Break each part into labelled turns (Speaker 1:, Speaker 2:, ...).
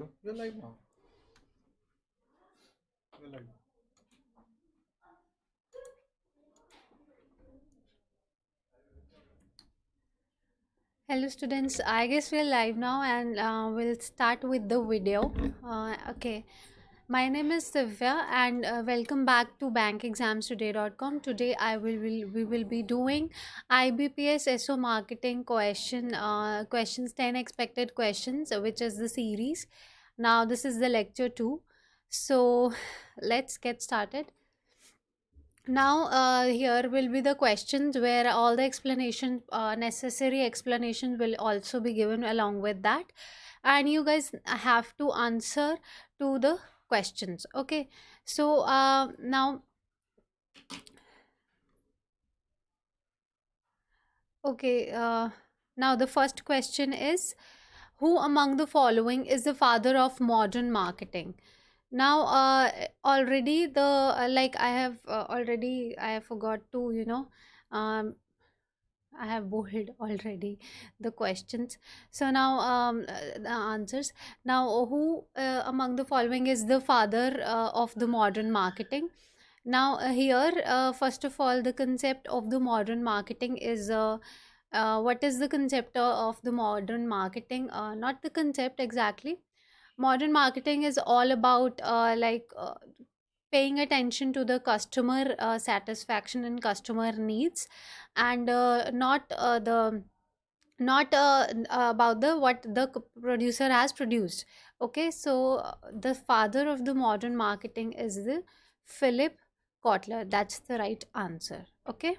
Speaker 1: You're live now. You're live.
Speaker 2: Hello students, I guess we're live now and uh, we'll start with the video. Uh, okay, my name is Divya and uh, welcome back to bankexamstoday.com. Today I will, will we will be doing IBPS SO marketing question uh, questions 10 expected questions uh, which is the series. Now this is the lecture 2. So let's get started. Now uh, here will be the questions where all the explanation uh, necessary explanations will also be given along with that. And you guys have to answer to the questions okay? So uh, now okay uh, now the first question is who among the following is the father of modern marketing? Now uh already the uh, like i have uh, already i have forgot to you know um i have bolded already the questions. So now um uh, the answers. Now who uh, among the following is the father uh, of the modern marketing? Now here first of all the concept of the modern marketing is uh, what is the concept of the modern marketing? Uh, not the concept exactly. Modern marketing is all about uh, like uh, paying attention to the customer uh, satisfaction and customer needs and uh, not the not about the what the producer has produced. Okay so the father of the modern marketing is the philip kotler. That's the right answer. Okay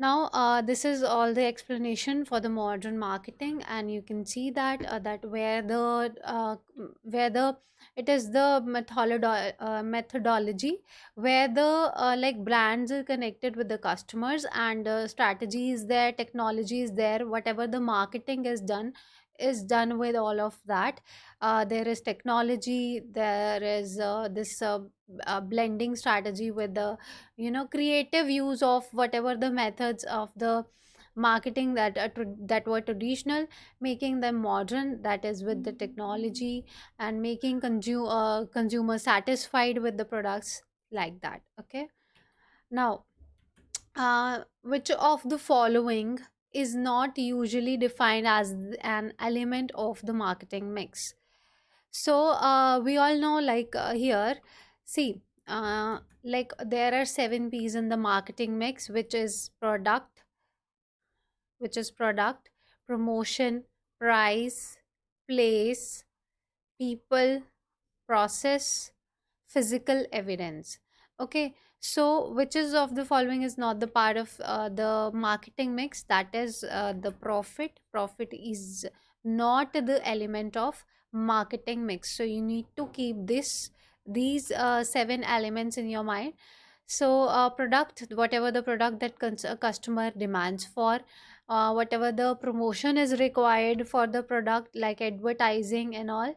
Speaker 2: now, uh, this is all the explanation for the modern marketing, and you can see that uh, that where the uh, where the it is the methodolo- uh, methodology where the uh, like brands are connected with the customers and uh, strategy is there, technology is there, whatever the marketing is done is done with all of that. Uh, there is technology, there is uh, this uh, uh, blending strategy with the you know creative use of whatever the methods of the marketing that are tra- that were traditional making them modern that is with the technology and making consumer uh, consumer satisfied with the products like that okay now uh, which of the following is not usually defined as an element of the marketing mix. So uh, we all know like uh, here see uh, like there are seven p's in the marketing mix which is product which is product promotion price place people process physical evidence. Okay so which is of the following is not the part of uh, the marketing mix. That is uh, the profit. Profit is not the element of marketing mix. So you need to keep this these uh, seven elements in your mind. So uh, product whatever the product that a customer demands for uh, whatever the promotion is required for the product like advertising and all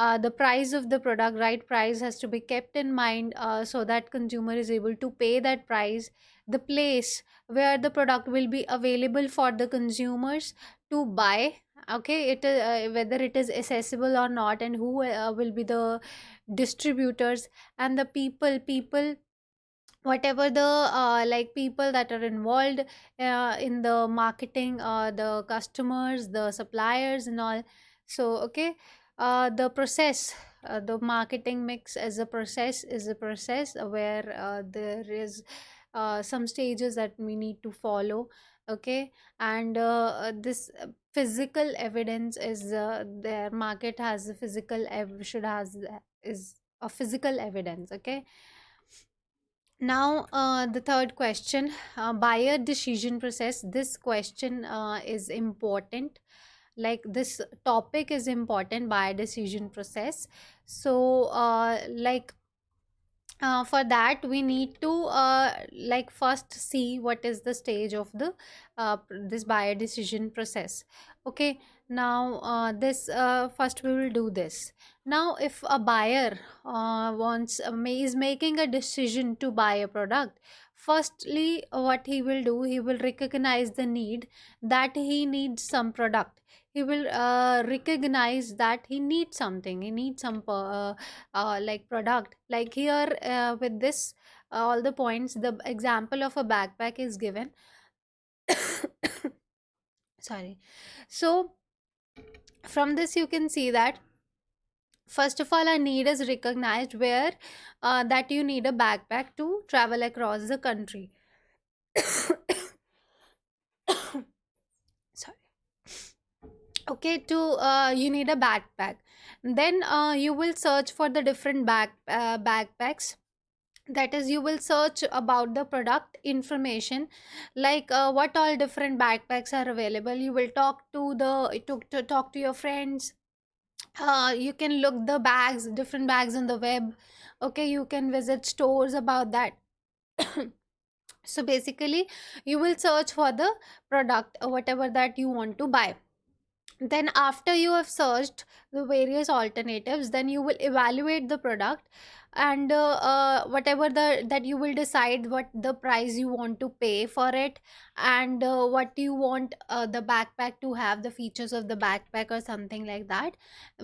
Speaker 2: uh, the price of the product right price has to be kept in mind uh, so that consumer is able to pay that price. The place where the product will be available for the consumers to buy okay it uh, whether it is accessible or not and who uh, will be the distributors and the people people whatever the uh, like people that are involved uh, in the marketing uh, the customers the suppliers and all. So okay uh, the process uh, the marketing mix as a process is a process where uh, there is uh, some stages that we need to follow okay and uh, uh, this physical evidence is uh, their market has a physical ev- should has is a physical evidence okay now, uh, the third question, uh, buyer decision process. This question uh, is important. Like this topic is important, buyer decision process. So, uh, like uh, for that we need to uh, like first see what is the stage of the uh, this buyer decision process. Okay now uh, this uh, first we will do this. Now if a buyer uh, wants uh, is making a decision to buy a product firstly what he will do he will recognize the need that he needs some product he will uh, recognize that he needs something he needs some uh, uh, like product. Like here uh, with this uh, all the points the example of a backpack is given. Sorry. So from this you can see that first of all a need is recognized where uh, that you need a backpack to travel across the country sorry okay to uh, you need a backpack. Then uh, you will search for the different back uh, backpacks. That is you will search about the product information like uh, what all different backpacks are available. You will talk to the to, to talk to your friends. Uh, you can look the bags different bags on the web. Okay you can visit stores about that. So basically you will search for the product or whatever that you want to buy then after you have searched the various alternatives then you will evaluate the product and uh, uh, whatever the that you will decide what the price you want to pay for it and uh, what you want uh, the backpack to have the features of the backpack or something like that.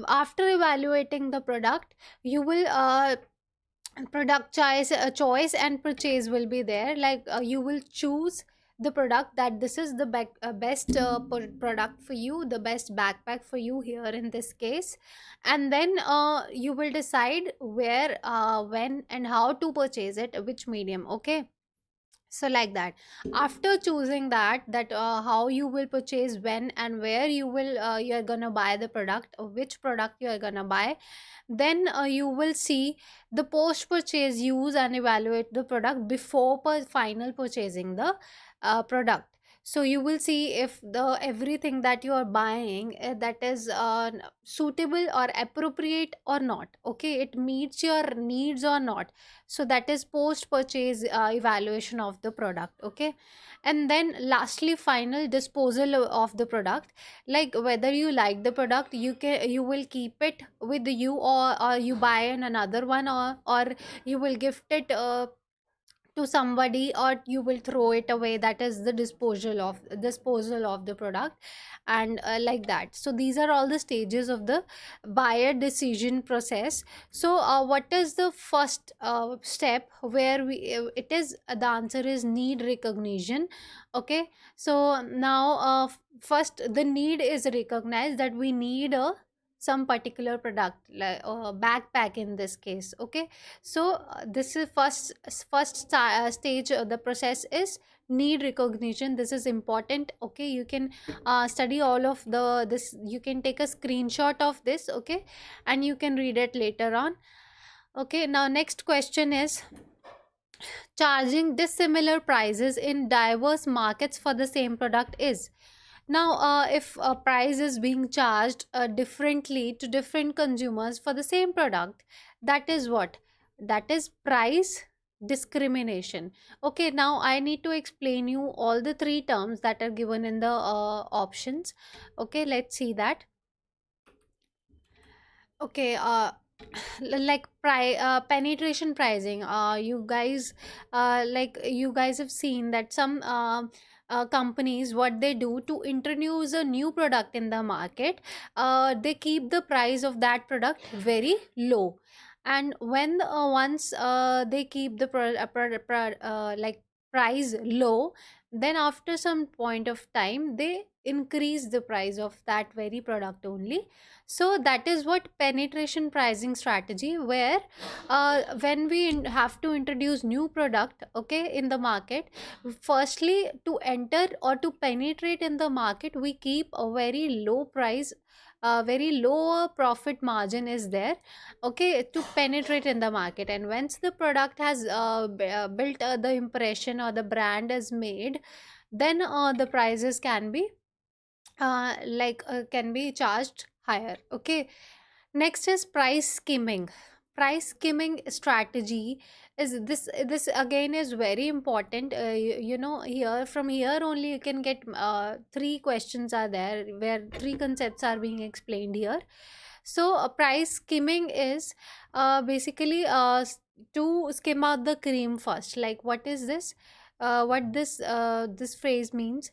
Speaker 2: After evaluating the product you will uh, product choice uh, choice and purchase will be there. Like you will choose the product that this is the bec- uh, best uh, pro- product for you the best backpack for you here in this case. And then uh, you will decide where uh, when and how to purchase it which medium okay? So like that. After choosing that that uh, how you will purchase when and where you will uh, you're gonna buy the product which product you're gonna buy then uh, you will see the post purchase use and evaluate the product before per- final purchasing the uh, product. So you will see if the everything that you are buying uh, that is uh, suitable or appropriate or not okay? It meets your needs or not. So that is post purchase uh, evaluation of the product okay? And then lastly final disposal of the product. Like whether you like the product you can you will keep it with you or, or you buy an another one or or you will gift it uh, to somebody or you will throw it away that is the disposal of disposal of the product and uh, like that. So these are all the stages of the buyer decision process. So uh, what is the first uh, step where we uh, it is uh, the answer is need recognition okay? So now uh, first the need is recognized that we need a some particular product like uh, backpack in this case okay? So uh, this is first first sta- uh, stage of the process is need recognition. This is important okay? You can uh, study all of the this you can take a screenshot of this okay? And you can read it later on okay? Now next question is charging dissimilar prices in diverse markets for the same product is now uh, if a price is being charged uh, differently to different consumers for the same product that is what? That is price discrimination. Okay now i need to explain you all the three terms that are given in the uh, options. Okay let's see that. Okay uh like pri uh, penetration pricing. Uh you guys uh like you guys have seen that some um uh, companies what they do to introduce a new product in the market uh, they keep the price of that product very low. And when uh, once uh, they keep the pro- uh, pro- pro- uh, like price low then after some point of time they increase the price of that very product only. So that is what penetration pricing strategy where uh, when we have to introduce new product okay in the market firstly to enter or to penetrate in the market we keep a very low price a very low profit margin is there okay to penetrate in the market. And once the product has uh, uh, built uh, the impression or the brand is made then uh, the prices can be uh, like uh, can be charged higher okay. Next is price skimming price skimming strategy is this this again is very important. Uh, you, you know here from here only you can get uh, three questions are there where three concepts are being explained here. So uh, price skimming is uh, basically uh, to skim out the cream first. Like what is this? Uh, what this uh, this phrase means?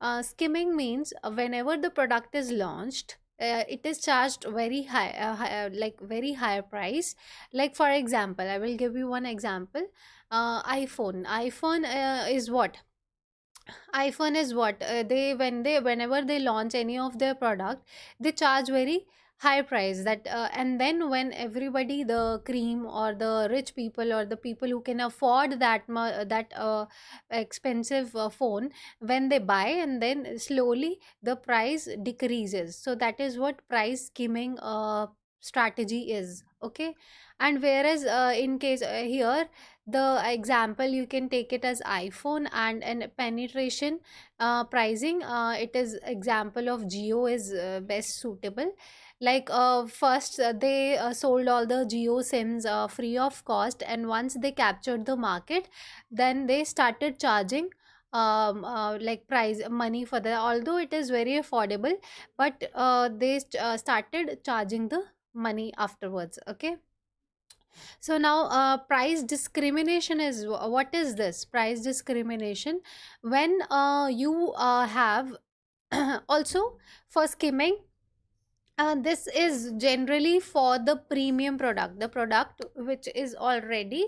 Speaker 2: Uh, skimming means whenever the product is launched uh, it is charged very high, uh, high uh, like very higher price. Like for example i will give you one example. Uh, iphone. iphone uh, is what? iphone is what? They when they whenever they launch any of their product they charge very high price that uh, and then when everybody the cream or the rich people or the people who can afford that mu- that uh, expensive uh, phone when they buy and then slowly the price decreases. So that is what price skimming uh, strategy is okay? And whereas uh, in case uh, here the example you can take it as iphone and and penetration uh, pricing uh, it is example of Jio is uh, best suitable like uh, first uh, they uh, sold all the Jio sims uh, free of cost and once they captured the market then they started charging um uh, like price money for the although it is very affordable but uh, they uh, started charging the money afterwards okay so now, uh, price discrimination is what is this? Price discrimination when uh, you uh, have also for skimming uh, this is generally for the premium product, the product which is already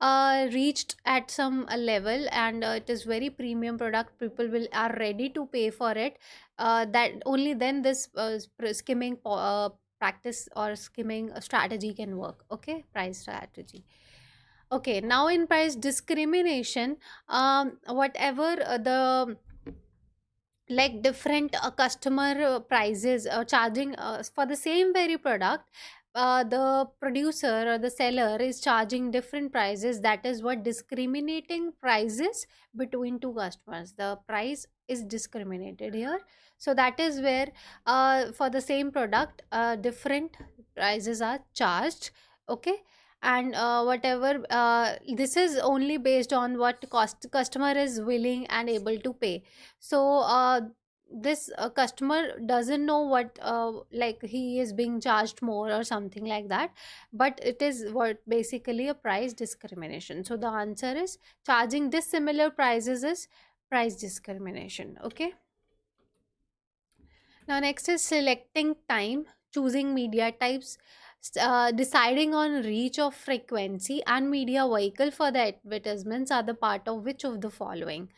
Speaker 2: uh, reached at some uh, level and uh, it is very premium product. People will are ready to pay for it. Uh, that only then this uh, skimming practice or skimming strategy can work. Okay, price strategy. Okay, now in price discrimination, um, whatever the like different uh, customer uh, prices uh, charging uh, for the same very product uh, the producer or the seller is charging different prices. That is what discriminating prices between two customers. The price is discriminated here. So that is where uh, for the same product uh, different prices are charged okay and uh, whatever uh, this is only based on what cost customer is willing and able to pay. So uh, this uh, customer doesn't know what uh, like he is being charged more or something like that. But it is what basically a price discrimination. So the answer is charging dissimilar prices is price discrimination. Okay? Now, next is selecting time, choosing media types, uh, deciding on reach of frequency and media vehicle for the advertisements are the part of which of the following.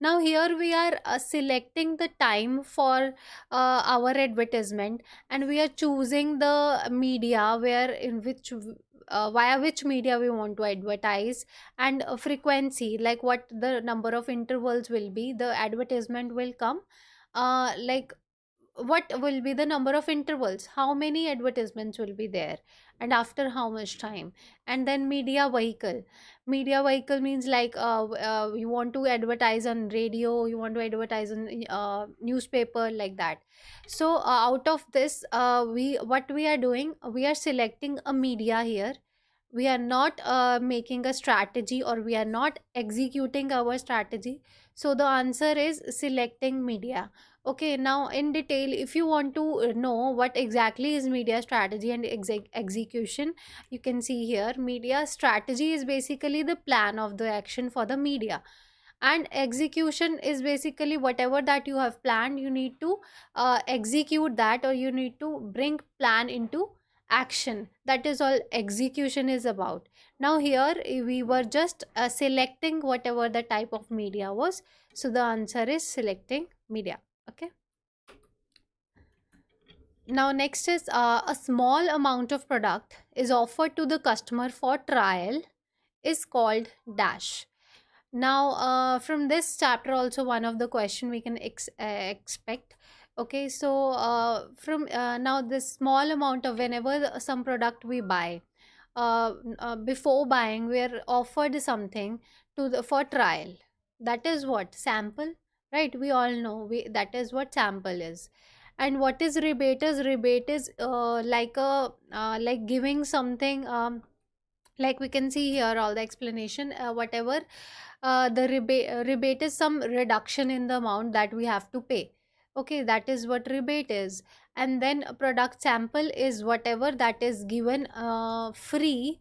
Speaker 2: Now, here we are uh, selecting the time for uh, our advertisement and we are choosing the media where in which uh, via which media we want to advertise and uh, frequency like what the number of intervals will be the advertisement will come uh, like what will be the number of intervals? How many advertisements will be there? And after how much time? And then media vehicle. Media vehicle means like uh, uh, you want to advertise on radio you want to advertise on uh, newspaper like that. So uh, out of this uh, we what we are doing we are selecting a media here we are not uh, making a strategy or we are not executing our strategy. So the answer is selecting media. Okay now in detail if you want to uh, know what exactly is media strategy and exec- execution you can see here media strategy is basically the plan of the action for the media. And execution is basically whatever that you have planned you need to uh, execute that or you need to bring plan into action. That is all execution is about. Now here eh, we were just uh, selecting whatever the type of media was. So the answer is selecting media. Okay? Now next is uh, a small amount of product is offered to the customer for trial is called dash. Now uh, from this chapter also one of the question we can ex- uh, expect okay so uh, from uh, now this small amount of whenever some product we buy uh, uh, before buying we are offered something to the for trial. That is what? Sample? Right? We all know we that is what sample is. And what is rebate is rebate is uh, like a uh, like giving something um, like we can see here all the explanation uh, whatever uh, the rebate uh, rebate is some reduction in the amount that we have to pay okay that is what rebate is. And then a product sample is whatever that is given uh, free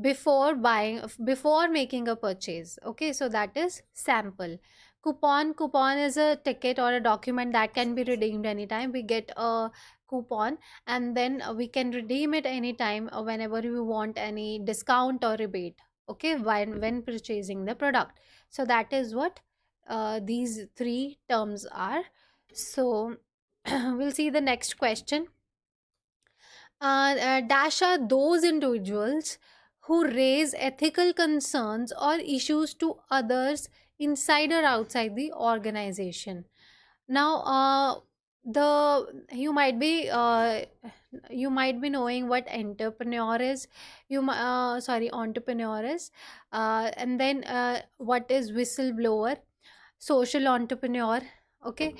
Speaker 2: before buying before making a purchase. Okay so that is sample. Coupon coupon is a ticket or a document that can be redeemed anytime. We get a coupon and then we can redeem it anytime whenever we want any discount or rebate. Okay when when purchasing the product. So that is what uh, these three terms are so we'll see the next question. Uh, uh, dash are those individuals who raise ethical concerns or issues to others inside or outside the organization. Now uh, the you might be uh, you might be knowing what entrepreneur is. You uh, sorry entrepreneur is. Uh, and then uh, what is whistleblower? Social entrepreneur okay